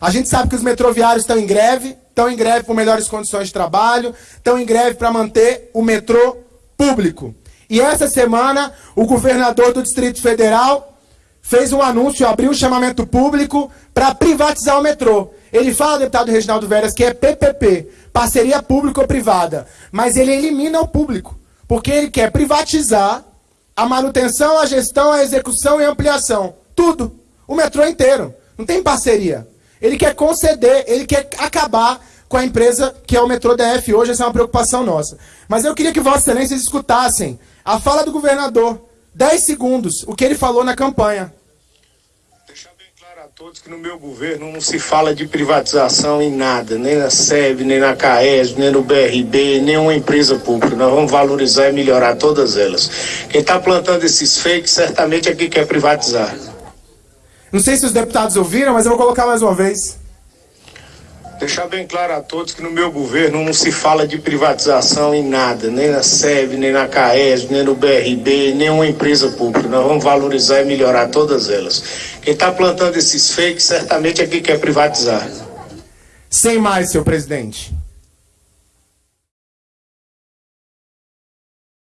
A gente sabe que os metroviários estão em greve, estão em greve por melhores condições de trabalho, estão em greve para manter o metrô público. E essa semana, o governador do Distrito Federal fez um anúncio, abriu um chamamento público para privatizar o metrô. Ele fala, deputado Reginaldo Veras, que é PPP, parceria público-privada, mas ele elimina o público, porque ele quer privatizar a manutenção, a gestão, a execução e a ampliação. Tudo. O metrô inteiro. Não tem parceria. Ele quer conceder, ele quer acabar com a empresa que é o metrô DF hoje, essa é uma preocupação nossa. Mas eu queria que Vossa Excelências escutassem a fala do governador, 10 segundos, o que ele falou na campanha. Deixar bem claro a todos que no meu governo não se fala de privatização em nada, nem na SEB, nem na CAES, nem no BRB, nenhuma empresa pública. Nós vamos valorizar e melhorar todas elas. Quem está plantando esses fakes certamente é quem quer privatizar. Não sei se os deputados ouviram, mas eu vou colocar mais uma vez. Deixar bem claro a todos que no meu governo não se fala de privatização em nada, nem na SEB, nem na CAES, nem no BRB, nenhuma empresa pública. Nós vamos valorizar e melhorar todas elas. Quem está plantando esses fakes certamente é quem quer privatizar. Sem mais, senhor presidente.